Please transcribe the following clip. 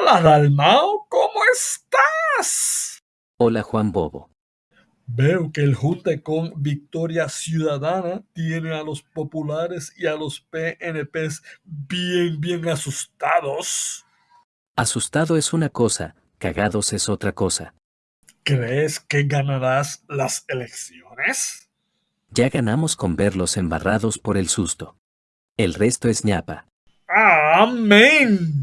Hola, Dalmao, ¿cómo estás? Hola Juan Bobo. Veo que el junte con Victoria Ciudadana tiene a los populares y a los PNPs bien, bien asustados. Asustado es una cosa, cagados es otra cosa. ¿Crees que ganarás las elecciones? Ya ganamos con verlos embarrados por el susto. El resto es ñapa. ¡Amén!